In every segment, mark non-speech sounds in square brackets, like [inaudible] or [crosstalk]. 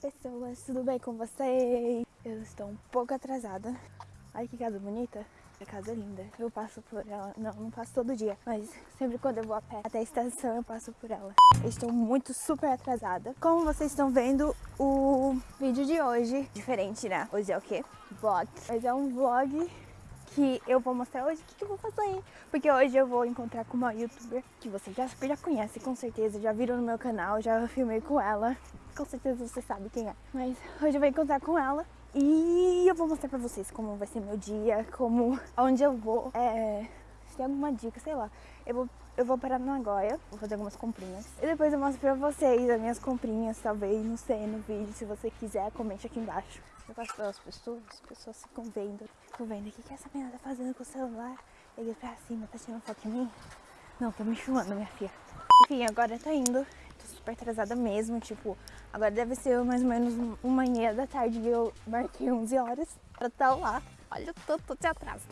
pessoas, tudo bem com vocês? Eu estou um pouco atrasada. Olha que casa bonita. A casa é linda. Eu passo por ela. Não, não passo todo dia. Mas sempre quando eu vou a pé até a estação, eu passo por ela. Eu estou muito super atrasada. Como vocês estão vendo, o vídeo de hoje... Diferente, né? Hoje é o quê? Vlog. Mas é um vlog que eu vou mostrar hoje o que, que, eu vou fazer. Porque hoje eu vou encontrar com uma youtuber que você já, já conhece, com certeza. Já viram no meu canal, já filmei com ela. Com certeza você sabe quem é. Mas hoje eu vou encontrar com ela e eu vou mostrar pra vocês como vai ser meu dia, como, onde eu vou, é, se tem alguma dica, sei lá. Eu vou, eu vou parar na Nagoya, vou fazer algumas comprinhas. E depois eu mostro pra vocês as minhas comprinhas, talvez, não sei, no vídeo. Se você quiser, comente aqui embaixo. Eu passo pelas pessoas, as pessoas ficam vendo, ficam vendo o que, que essa menina tá fazendo com o celular. Ele pra cima, tá tirando foto em mim. Não, tô me filmando, minha filha. Enfim, agora tá indo tô super atrasada mesmo, tipo, agora deve ser mais ou menos uma e meia da tarde e eu marquei 11 horas pra estar lá. Olha o tanto de atraso.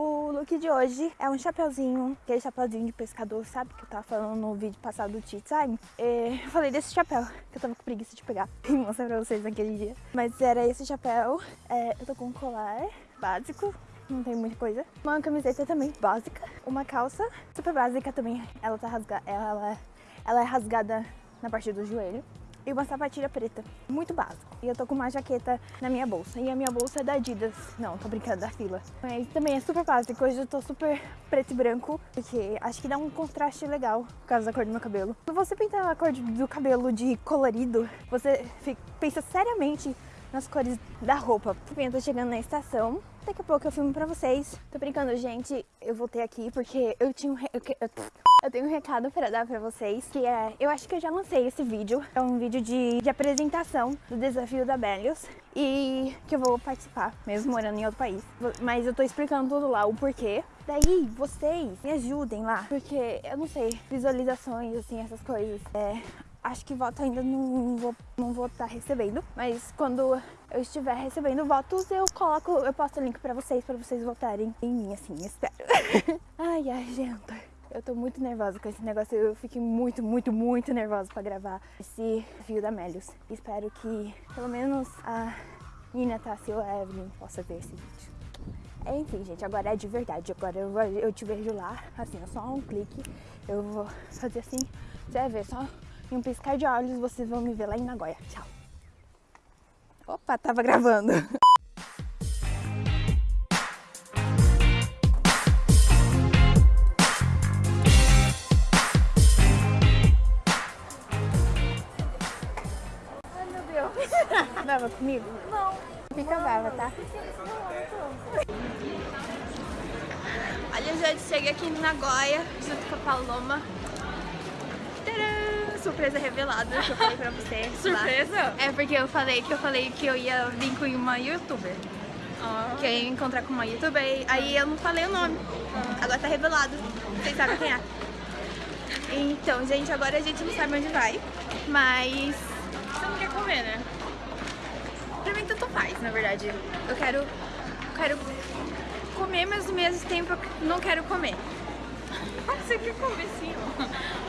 O look de hoje é um chapeuzinho, aquele chapeuzinho de pescador, sabe? Que eu tava falando no vídeo passado do Tea Time. Eu falei desse chapéu, que eu tava com preguiça de pegar [laughs] e mostrar pra vocês naquele dia. Mas era esse chapéu. É, eu tô com um colar básico, não tem muita coisa. Uma camiseta também básica. Uma calça super básica também. Ela tá rasgada, ela, ela é rasgada na parte do joelho. E uma sapatilha preta, muito básico. E eu tô com uma jaqueta na minha bolsa. E a minha bolsa é da Adidas. Não, tô brincando, da fila. Mas também é super básico. Hoje eu tô super preto e branco, porque acho que dá um contraste legal por causa da cor do meu cabelo. Se você pintar a cor do cabelo de colorido, você pensa seriamente nas cores da roupa. Enfim, eu tô chegando na estação. Daqui a pouco eu filmo pra vocês. Tô brincando, gente. Eu voltei aqui porque eu tinha um... Re... Eu tenho um recado para dar pra vocês, que é... Eu acho que eu já lancei esse vídeo. É um vídeo de, de apresentação do desafio da Bellius. E que eu vou participar, mesmo morando em outro país. Mas eu tô explicando tudo lá, o porquê. Daí, vocês me ajudem lá. Porque, eu não sei, visualizações, assim, essas coisas. É, acho que voto ainda não vou não vou estar tá recebendo, mas quando eu estiver recebendo votos, eu coloco, eu posto o link pra vocês, pra vocês votarem em mim, assim, espero. [laughs] ai, ai, gente. Eu tô muito nervosa com esse negócio, eu fiquei muito, muito, muito nervosa pra gravar esse vídeo da Melios. Espero que pelo menos a Nina, Tassi ou a Evelyn possa ver esse vídeo. Enfim, gente, agora é de verdade. Agora eu, eu te vejo lá, assim, é só um clique. Eu vou fazer assim, você vai ver, só em um piscar de olhos vocês vão me ver lá em Nagoya. Tchau. Opa, tava gravando. Ai, meu Deus. Brava comigo? Não. Fica brava, tá? Olha, gente, cheguei aqui em Nagoya junto com a Paloma surpresa revelada que eu falei pra você. [laughs] surpresa? Lá. É porque eu falei que eu falei que eu ia vir com uma youtuber. Ah. Que eu ia encontrar com uma youtuber, aí eu não falei o nome. Ah. Agora tá revelado. Vocês sabem quem é. Então, gente, agora a gente não sabe onde vai. Mas. Você não quer comer, né? Pra mim tanto faz, na verdade. Eu quero. quero comer, mas ao mesmo tempo eu não quero comer. [laughs] Você quer comer sim, ó.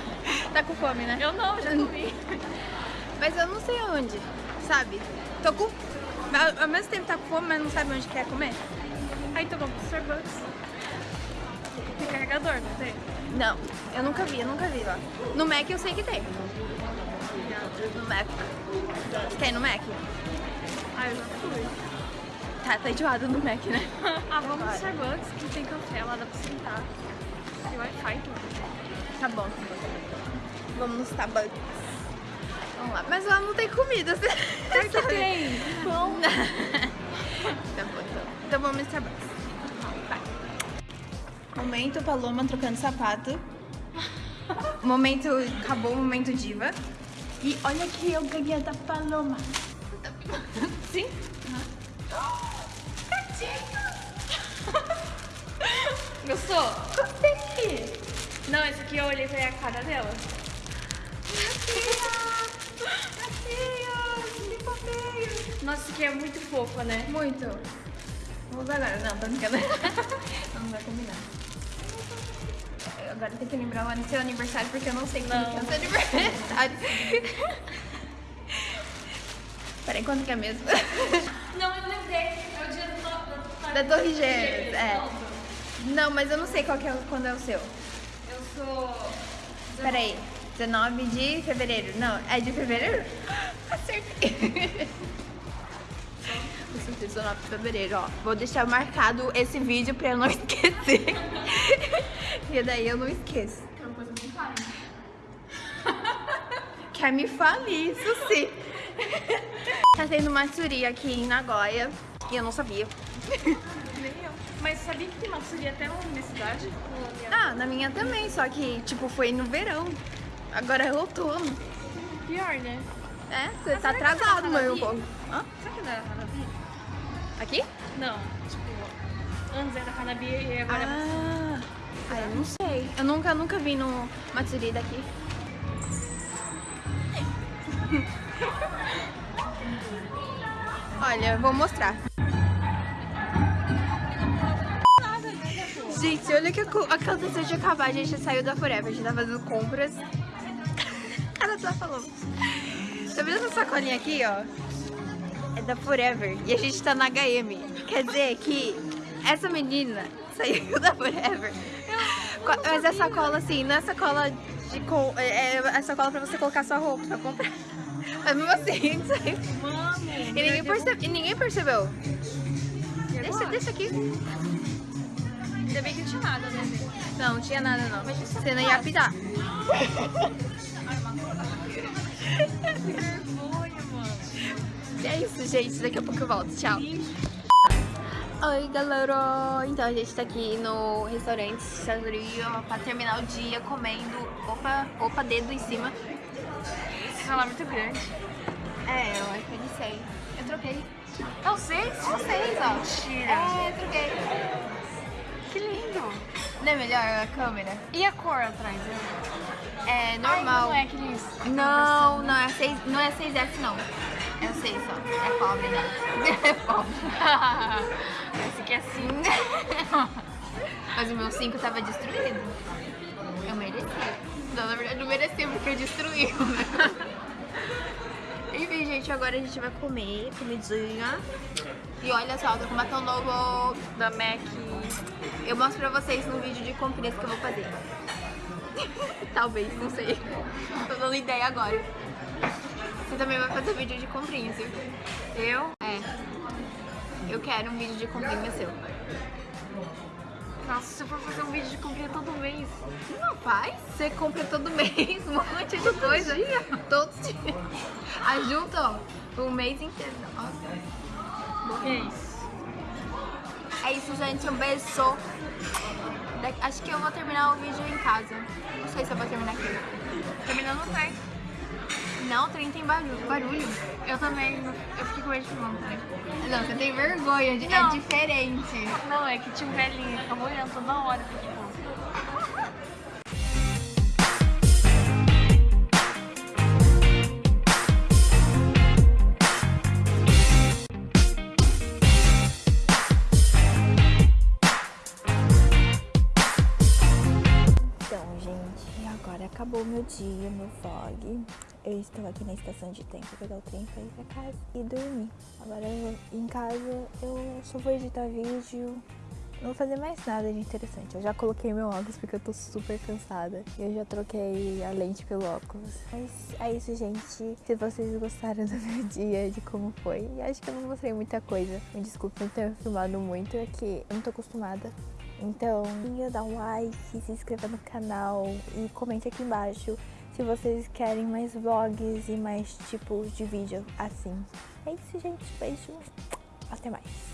Tá com fome, né? Eu não, já comi. [laughs] Mas eu não sei onde, sabe? Tô com... Ao mesmo tempo tá com fome, mas não sabe onde quer comer. Aí pro Starbucks. Tem carregador, não tem? Não, eu nunca vi, eu nunca vi lá. No Mac eu sei que tem. No Mac. Quer ir no Mac? Ah, eu já fui. Tá, tá enjoado no Mac, né? [laughs] ah, vamos no Starbucks, que tem café lá, dá pra sentar. Tem Wi-Fi tudo. Tá bom. Vamos no Starbucks. Vamos lá. Mas lá não tem comida. [laughs] Claro que tem. Pão. [laughs] tá bom, então. Então vamos no Starbucks. Vai. Momento Paloma trocando sapato. [laughs] momento... Acabou o momento diva. E olha que eu ganhei da Paloma. Sim? Gostou? Gostei. Não, esse aqui eu olhei pra a cara dela. Nossa, isso aqui é muito fofa, né? Muito. Vamos usar agora. Não, tô brincando. [laughs] não vai combinar. Agora tem que lembrar o seu aniversário, porque eu não sei quando é o seu aniversário. [laughs] Peraí, quanto que é mesmo? [laughs] Não, eu lembrei. É o dia do, da, Da Torre Gêmeas, é. Não, mas eu não sei qual que é, quando é o seu. Eu sou. Peraí, 19 de fevereiro. Não, é de fevereiro? [gasps] Acertei. Sou 19 de fevereiro, ó. Vou deixar marcado esse vídeo pra eu não [laughs] esquecer. E daí eu não esqueço. É uma coisa bem clara. [laughs] Quer me falir, isso [laughs] sim. Tá tendo Matsuri aqui em Nagoya e eu não sabia. Nem eu. Mas sabia que tem Matsuri até na minha cidade? Ah, na minha também, só que tipo foi no verão. Agora é outono. Pior, né? É, você Mas tá é atrasado, na meu Hanabi? povo. Hã? Será que não era Hanabi? Aqui? Não, tipo, antes era Hanabi e agora é Ah, ah, eu não sei. Eu nunca, nunca vi no Matsuri daqui. [laughs] Olha, vou mostrar. Gente, olha que aco- aconteceu de acabar. A gente saiu da Forever, a gente tá fazendo compras. [laughs] Cara, só falou. Tá vendo essa sacolinha aqui, ó? É da Forever. E a gente tá na HM. Quer dizer que essa menina saiu [laughs] da Forever. Mas é sacola assim, não é sacola de. co- É, é sacola pra você colocar sua roupa, pra comprar. [laughs] Mas mesmo assim, [laughs] saiu. Mano! E ninguém, e ninguém percebeu. Deixa, deixa aqui. Ainda bem que não tinha nada, né? Não, não tinha nada não. Você não ia apitar. Que vergonha, mano. E é isso, gente. Daqui a pouco eu volto. Tchau. Oi, galera! Então a gente tá aqui no restaurante Sanduria pra terminar o dia comendo. Opa, opa, dedo em cima. Esse celular é muito grande. É, eu acho que ele sei. Eu troquei. É o 6? Vocês, ó. Mentira. É, eu troquei. Que lindo. Não é melhor a câmera? E a cor atrás? É Ai, normal. não é aqueles... Não, não é, 6, não é 6S não. É o 6 só. É pobre, né? [laughs] É pobre. [laughs] Esse aqui é assim. [laughs] Mas o meu 5 tava destruído. Eu mereci. Não, na verdade não mereci porque eu destruí. Enfim, gente, agora a gente vai comer comidinha. E olha só, eu tô com batom novo. Da MAC. Eu mostro pra vocês no vídeo de comprinhas que eu vou fazer. [laughs] Talvez, não sei. Tô dando ideia agora. Você também vai fazer vídeo de comprinhas, viu? Eu? É. Eu quero um vídeo de comprinha seu. Nossa, se eu for fazer um vídeo de comprinha todo mês. Não faz? Você compra todo [laughs] mês um monte de coisa. Todos os dias. [laughs] Ajunta, ó, o mês inteiro. Nossa. Que é isso? É isso, gente. Um beijo. Acho que eu vou terminar o vídeo em casa. Não sei se eu vou terminar aqui. Terminando não tem. Não, o trem tem barulho. barulho. Eu também. Eu fiquei com medo de também. Não, você tem vergonha. de- É diferente. Não, é que tinha um velhinho, ficava olhando toda hora. Dia, meu vlog. Eu estou aqui na estação de trem pra pegar o trem pra ir pra casa e dormir. Agora eu, em casa eu só vou editar vídeo. Não vou fazer mais nada de interessante. Eu já coloquei meu óculos porque eu tô super cansada. Eu já troquei a lente pelo óculos. Mas é isso, gente. Se vocês gostaram [laughs] do meu dia, de como foi. Acho que eu não mostrei muita coisa. Me desculpe não ter filmado muito, é que eu não tô acostumada. Então, dá um like, se inscreva no canal e comente aqui embaixo se vocês querem mais vlogs e mais tipos de vídeo assim. É isso, gente. Beijo. Até mais.